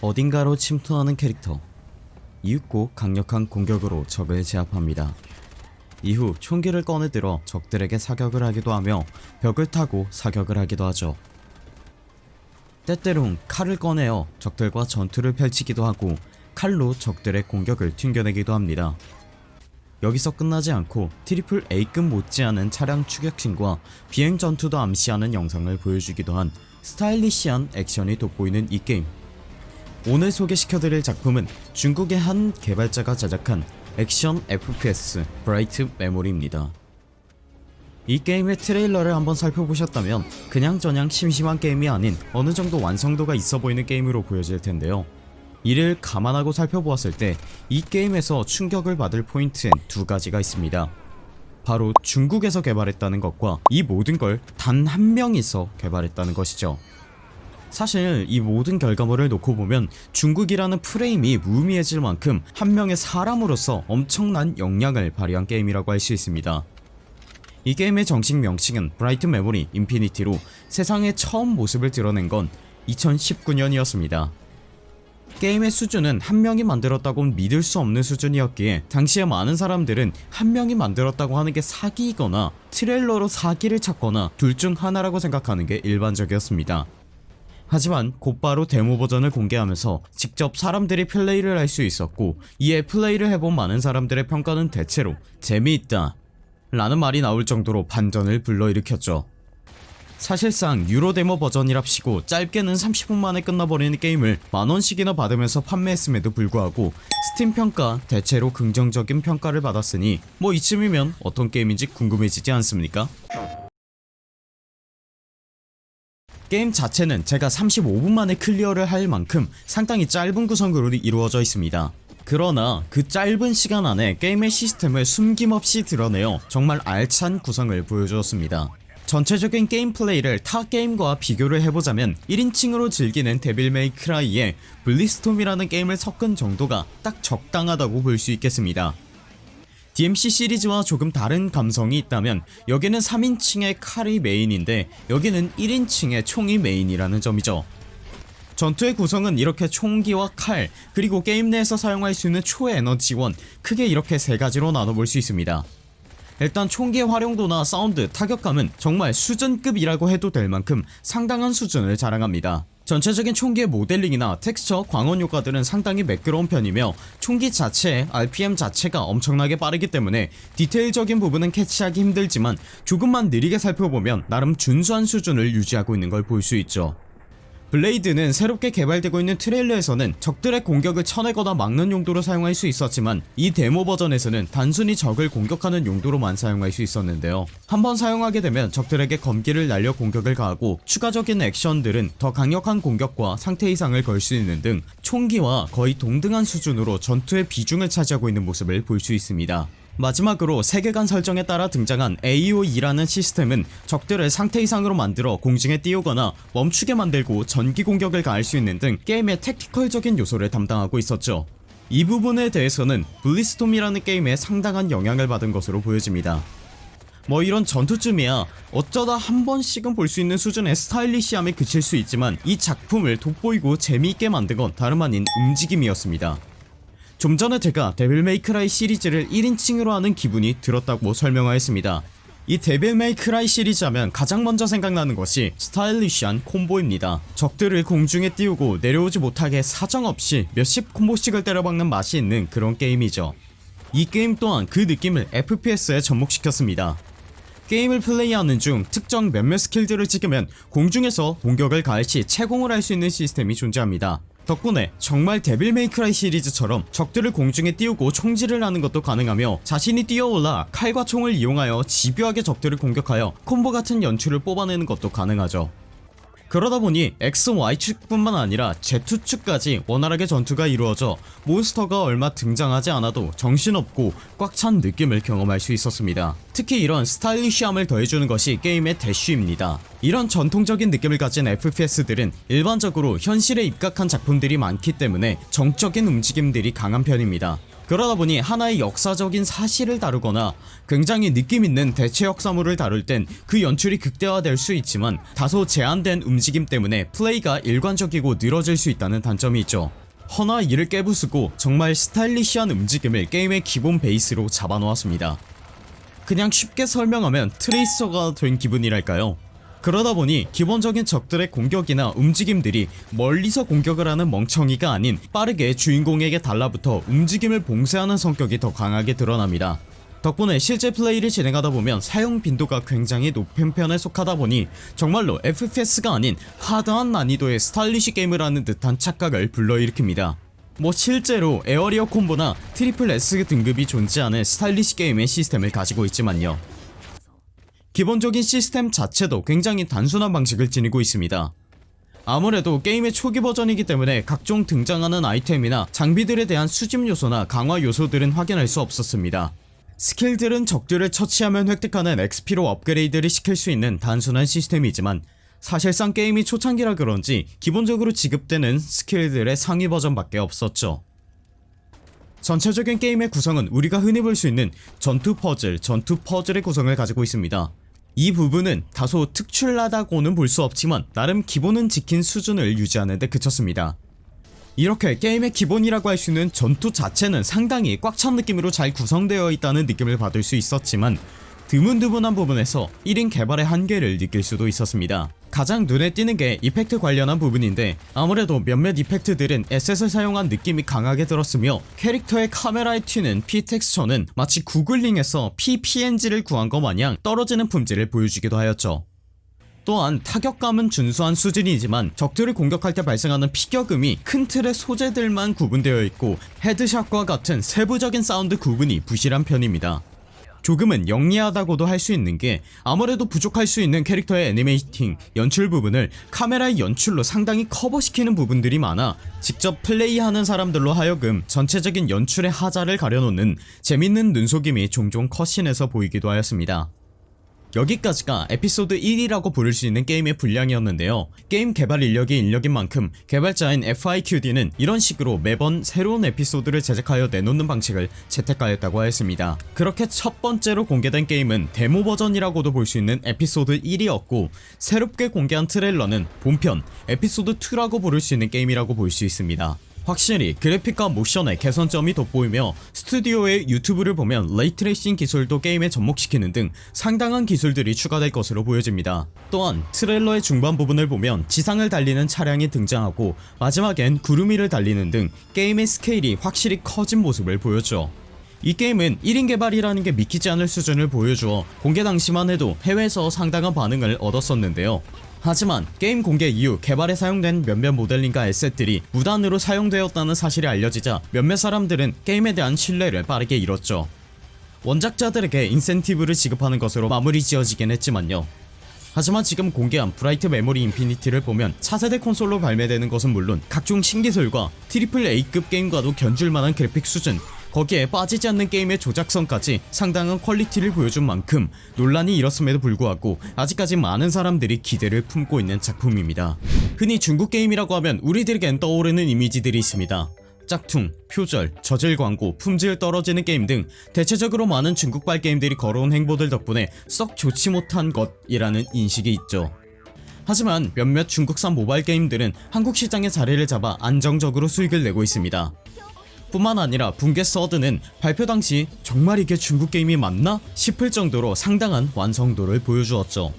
어딘가로 침투하는 캐릭터 이윽고 강력한 공격으로 적을 제압합니다. 이후 총기를 꺼내들어 적들에게 사격을 하기도 하며 벽을 타고 사격을 하기도 하죠. 때때론 칼을 꺼내어 적들과 전투를 펼치기도 하고 칼로 적들의 공격을 튕겨내기도 합니다. 여기서 끝나지 않고 triple A급 못지않은 차량 추격신과 비행 전투도 암시하는 영상을 보여주기도 한 스타일리시한 액션이 돋보이는 이 게임 오늘 소개시켜드릴 작품은 중국의 한 개발자가 제작한 액션 FPS Bright Memory입니다. 이 게임의 트레일러를 한번 살펴보셨다면 그냥저냥 심심한 게임이 아닌 어느정도 완성도가 있어 보이는 게임으로 보여질 텐데요. 이를 감안하고 살펴보았을 때 이 게임에서 충격을 받을 포인트엔 두 가지가 있습니다. 바로 중국에서 개발했다는 것과 이 모든 걸 단 한 명이서 개발했다는 것이죠. 사실 이 모든 결과물을 놓고 보면 중국이라는 프레임이 무의미해질 만큼 한 명의 사람으로서 엄청난 역량을 발휘한 게임이라고 할 수 있습니다. 이 게임의 정식 명칭은 Bright Memory Infinite로 세상에 처음 모습을 드러낸 건 2019년이었습니다. 게임의 수준은 한 명이 만들었다곤 믿을 수 없는 수준이었기에 당시에 많은 사람들은 한 명이 만들었다고 하는 게 사기이거나 트레일러로 사기를 쳤거나 둘 중 하나라고 생각하는 게 일반적이었습니다. 하지만 곧바로 데모 버전을 공개하면서 직접 사람들이 플레이를 할 수 있었고 이에 플레이를 해본 많은 사람들의 평가는 대체로 재미있다 라는 말이 나올 정도로 반전을 불러일으켰죠. 사실상 유로 데모 버전이랍시고 짧게는 30분 만에 끝나버리는 게임을 만원씩이나 받으면서 판매했음에도 불구하고 스팀 평가 대체로 긍정적인 평가를 받았으니 뭐 이쯤이면 어떤 게임인지 궁금해지지 않습니까? 게임 자체는 제가 35분 만에 클리어를 할 만큼 상당히 짧은 구성으로 이루어져 있습니다. 그러나 그 짧은 시간 안에 게임의 시스템을 숨김없이 드러내어 정말 알찬 구성을 보여주었습니다. 전체적인 게임 플레이를 타 게임과 비교를 해보자면 1인칭으로 즐기는 Devil May Cry에 Bulletstorm이라는 게임을 섞은 정도가 딱 적당하다고 볼 수 있겠습니다. DMC 시리즈와 조금 다른 감성이 있다면 여기는 3인칭의 칼이 메인인데 여기는 1인칭의 총이 메인이라는 점이죠. 전투의 구성은 이렇게 총기와 칼 그리고 게임 내에서 사용할 수 있는 초에너지원 크게 이렇게 세 가지로 나눠볼 수 있습니다. 일단 총기의 활용도나 사운드, 타격감은 정말 수준급이라고 해도 될 만큼 상당한 수준을 자랑합니다. 전체적인 총기의 모델링이나 텍스처, 광원 효과들은 상당히 매끄러운 편이며 총기 자체의 RPM 자체가 엄청나게 빠르기 때문에 디테일적인 부분은 캐치하기 힘들지만 조금만 느리게 살펴보면 나름 준수한 수준을 유지하고 있는 걸 볼 수 있죠. blade는 새롭게 개발되고 있는 트레일러에서는 적들의 공격을 쳐내거나 막는 용도로 사용할 수 있었지만 이 데모 버전에서는 단순히 적을 공격하는 용도로만 사용할 수 있었는데요. 한번 사용하게 되면 적들에게 검기를 날려 공격을 가하고 추가적인 액션들은 더 강력한 공격과 상태 이상을 걸 수 있는 등 총기와 거의 동등한 수준으로 전투의 비중을 차지하고 있는 모습을 볼 수 있습니다 마지막으로 세계관 설정에 따라 등장한 AOE라는 시스템은 적들을 상태 이상으로 만들어 공중에 띄우거나 멈추게 만들고 전기 공격을 가할 수 있는 등 게임의 택티컬적인 요소를 담당하고 있었죠. 이 부분에 대해서는 블리스톰이라는 게임에 상당한 영향을 받은 것으로 보여집니다. 뭐 이런 전투쯤이야 어쩌다 한 번씩은 볼 수 있는 수준의 스타일리시함에 그칠 수 있지만 이 작품을 돋보이고 재미있게 만든 건 다름 아닌 움직임이었습니다 좀 전에 제가 Devil May Cry 시리즈를 1인칭으로 하는 기분이 들었다고 설명하였습니다. 이 Devil May Cry 시리즈 하면 가장 먼저 생각나는 것이 스타일리시한 콤보입니다. 적들을 공중에 띄우고 내려오지 못하게 사정없이 몇십 콤보씩을 때려박는 맛이 있는 그런 게임이죠. 이 게임 또한 그 느낌을 FPS에 접목시켰습니다. 게임을 플레이하는 중 특정 몇몇 스킬들을 찍으면 공중에서 공격을 가할 시 체공을 할 수 있는 시스템이 존재합니다 덕분에 정말 데빌 메이크라이 시리즈처럼 적들을 공중에 띄우고 총질을 하는 것도 가능하며 자신이 뛰어올라 칼과 총을 이용하여 집요하게 적들을 공격하여 콤보 같은 연출을 뽑아내는 것도 가능하죠 그러다 보니 X, Y축 뿐만 아니라 Z축까지 원활하게 전투가 이루어져 몬스터가 얼마 등장하지 않아도 정신없고 꽉 찬 느낌을 경험할 수 있었습니다. 특히 이런 스타일리시함을 더해주는 것이 게임의 대쉬입니다. 이런 전통적인 느낌을 가진 FPS들은 일반적으로 현실에 입각한 작품들이 많기 때문에 정적인 움직임들이 강한 편입니다 그러다 보니 하나의 역사적인 사실을 다루거나 굉장히 느낌있는 대체 역사물을 다룰 땐 그 연출이 극대화될 수 있지만 다소 제한된 움직임 때문에 플레이가 일관적이고 늘어질 수 있다는 단점이 있죠. 허나 이를 깨부수고 정말 스타일리시한 움직임을 게임의 기본 베이스로 잡아놓았습니다. 그냥 쉽게 설명하면 트레이서가 된 기분이랄까요 그러다 보니 기본적인 적들의 공격이나 움직임들이 멀리서 공격을 하는 멍청이가 아닌 빠르게 주인공에게 달라붙어 움직임을 봉쇄하는 성격이 더 강하게 드러납니다. 덕분에 실제 플레이를 진행하다 보면 사용 빈도가 굉장히 높은 편에 속하다 보니 정말로 FPS가 아닌 hard한 난이도의 스타일리시 게임을 하는 듯한 착각을 불러일으킵니다. 뭐 실제로 에어리어 콤보나 트리플 S 등급이 존재하는 스타일리시 게임의 시스템을 가지고 있지만요 기본적인 시스템 자체도 굉장히 단순한 방식을 지니고 있습니다. 아무래도 게임의 초기 버전이기 때문에 각종 등장하는 아이템이나 장비들에 대한 수집 요소나 강화 요소들은 확인할 수 없었습니다. 스킬들은 적들을 처치하면 획득하는 XP로 업그레이드를 시킬 수 있는 단순한 시스템이지만 사실상 게임이 초창기라 그런지 기본적으로 지급되는 스킬들의 상위 버전밖에 없었죠 전체적인 게임의 구성은 우리가 흔히 볼 수 있는 전투 퍼즐, 전투 퍼즐의 구성을 가지고 있습니다. 이 부분은 다소 특출나다고는 볼 수 없지만 나름 기본은 지킨 수준을 유지하는 데 그쳤습니다. 이렇게 게임의 기본이라고 할 수 있는 전투 자체는 상당히 꽉 찬 느낌으로 잘 구성되어 있다는 느낌을 받을 수 있었지만 드문드문한 부분에서 1인 개발의 한계를 느낄 수도 있었습니다 가장 눈에 띄는 게 effect 관련한 부분인데 아무래도 몇몇 effect들은 asset을 사용한 느낌이 강하게 들었으며 캐릭터의 카메라에 튀는 P 텍스처는 마치 구글링에서 피 PNG를 구한 것 마냥 떨어지는 품질을 보여주기도 하였죠. 또한 타격감은 준수한 수준이지만 적들을 공격할 때 발생하는 피격음이 큰 틀의 소재들만 구분되어 있고 headshot과 같은 세부적인 사운드 구분이 부실한 편입니다 조금은 영리하다고도 할 수 있는 게 아무래도 부족할 수 있는 캐릭터의 animating, 연출 부분을 카메라의 연출로 상당히 커버시키는 부분들이 많아 직접 플레이하는 사람들로 하여금 전체적인 연출의 하자를 가려놓는 재밌는 눈속임이 종종 cutscene에서 보이기도 하였습니다 여기까지가 에피소드 1이라고 부를 수 있는 게임의 분량이었는데요. 게임 개발 인력이 인력인 만큼 개발자인 FYQD는 이런 식으로 매번 새로운 에피소드를 제작하여 내놓는 방식을 채택하였다고 하였습니다. 그렇게 첫 번째로 공개된 게임은 데모 버전이라고도 볼 수 있는 에피소드 1이었고 새롭게 공개한 트레일러는 본편 에피소드 2라고 부를 수 있는 게임이라고 볼 수 있습니다 확실히 그래픽과 모션에 개선점이 돋보이며 스튜디오의 유튜브를 보면 ray tracing 기술도 게임에 접목시키는 등 상당한 기술들이 추가될 것으로 보여집니다. 또한 트레일러의 중반 부분을 보면 지상을 달리는 차량이 등장하고 마지막엔 구름 위를 달리는 등 게임의 스케일이 확실히 커진 모습을 보였죠 이 게임은 1인 개발이라는 게 믿기지 않을 수준을 보여주어 공개 당시만 해도 해외에서 상당한 반응을 얻었었는데요. 하지만 게임 공개 이후 개발에 사용된 몇몇 모델링과 asset들이 무단으로 사용되었다는 사실이 알려지자 몇몇 사람들은 게임에 대한 신뢰를 빠르게 잃었죠. 원작자들에게 인센티브를 지급하는 것으로 마무리 지어지긴 했지만요. 하지만 지금 공개한 브라이트 메모리 인피니티를 보면 차세대 콘솔로 발매되는 것은 물론 각종 신기술과 triple A급 게임과도 견줄만한 그래픽 수준 거기에 빠지지 않는 게임의 조작성까지 상당한 퀄리티를 보여준 만큼 논란이 일었음에도 불구하고 아직까지 많은 사람들이 기대를 품고 있는 작품입니다. 흔히 중국 게임이라고 하면 우리들에겐 떠오르는 이미지들이 있습니다. 짝퉁, 표절, 저질 광고, 품질 떨어지는 게임 등 대체적으로 많은 중국발 게임들이 걸어온 행보들 덕분에 썩 좋지 못한 것이라는 인식이 있죠. 하지만 몇몇 중국산 모바일 게임들은 한국 시장에 자리를 잡아 안정적으로 수익을 내고 있습니다 뿐만 아니라 붕괴 서드는 발표 당시 정말 이게 중국 게임이 맞나? 싶을 정도로 상당한 완성도를 보여주었죠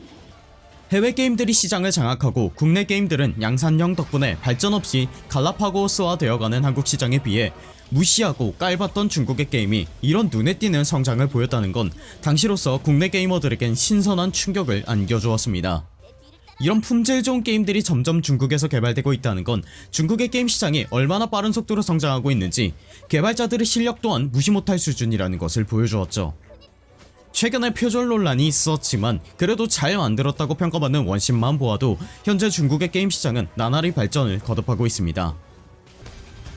해외 게임들이 시장을 장악하고 국내 게임들은 양산형 덕분에 발전 없이 갈라파고스화 되어가는 한국 시장에 비해 무시하고 깔봤던 중국의 게임이 이런 눈에 띄는 성장을 보였다는 건 당시로서 국내 게이머들에겐 신선한 충격을 안겨주었습니다 이런 품질 좋은 게임들이 점점 중국에서 개발되고 있다는 건 중국의 게임 시장이 얼마나 빠른 속도로 성장하고 있는지 개발자들의 실력 또한 무시 못할 수준이라는 것을 보여주었죠. 최근에 표절 논란이 있었지만 그래도 잘 만들었다고 평가받는 원신만 보아도 현재 중국의 게임 시장은 나날이 발전을 거듭하고 있습니다.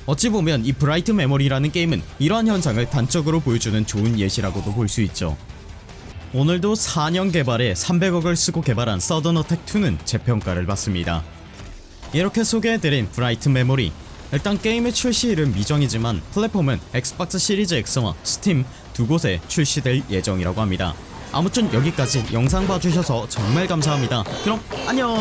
어찌 보면 이 브라이트 메모리라는 게임은 이러한 현상을 단적으로 보여주는 좋은 예시라고도 볼 수 있죠 오늘도 4년 개발에 300억을 쓰고 개발한 서든어택2는 재평가를 받습니다. 이렇게 소개해드린 브라이트 메모리. 일단 게임의 출시일은 미정이지만 플랫폼은 엑스박스 시리즈 X와 스팀 두 곳에 출시될 예정이라고 합니다. 아무튼 여기까지 영상 봐주셔서 정말 감사합니다. 그럼 안녕